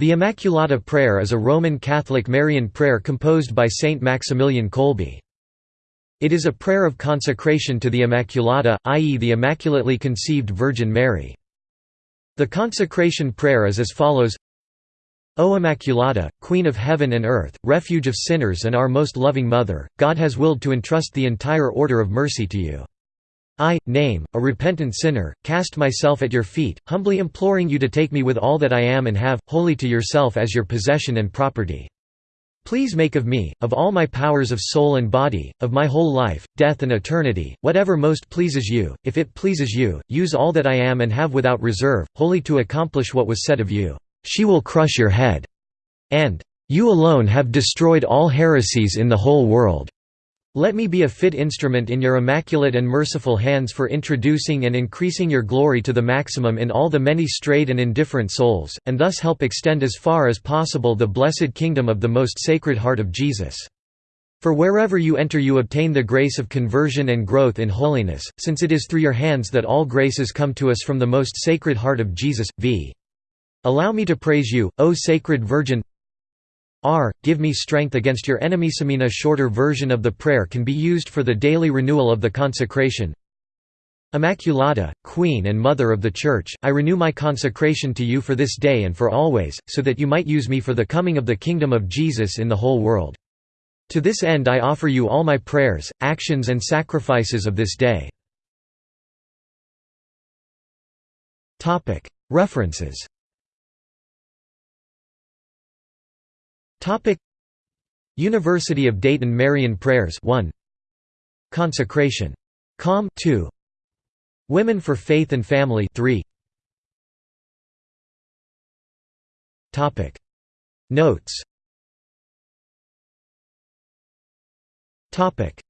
The Immaculata prayer is a Roman Catholic Marian prayer composed by Saint Maximilian Kolbe. It is a prayer of consecration to the Immaculata, i.e. the Immaculately Conceived Virgin Mary. The consecration prayer is as follows O Immaculata, Queen of heaven and earth, refuge of sinners and our most loving Mother, God has willed to entrust the entire order of mercy to you. I, name, a repentant sinner, cast myself at your feet, humbly imploring you to take me with all that I am and have, wholly to yourself as your possession and property. Please make of me, of all my powers of soul and body, of my whole life, death and eternity, whatever most pleases you, if it pleases you, use all that I am and have without reserve, wholly to accomplish what was said of you, "'She will crush your head' and "'You alone have destroyed all heresies in the whole world' Let me be a fit instrument in your immaculate and merciful hands for introducing and increasing your glory to the maximum in all the many strayed and indifferent souls, and thus help extend as far as possible the blessed kingdom of the most sacred heart of Jesus. For wherever you enter you obtain the grace of conversion and growth in holiness, since it is through your hands that all graces come to us from the most sacred heart of Jesus, v. Allow me to praise you, O Sacred Virgin R. Give me strength against your enemy. A shorter version of the prayer can be used for the daily renewal of the consecration. Immaculata, Queen and Mother of the Church, I renew my consecration to you for this day and for always, so that you might use me for the coming of the kingdom of Jesus in the whole world. To this end I offer you all my prayers, actions and sacrifices of this day. References Topic. University of Dayton Marian Prayers 1 Consecration. Com 2 Women for Faith and Family 3 Topic. Notes. Topic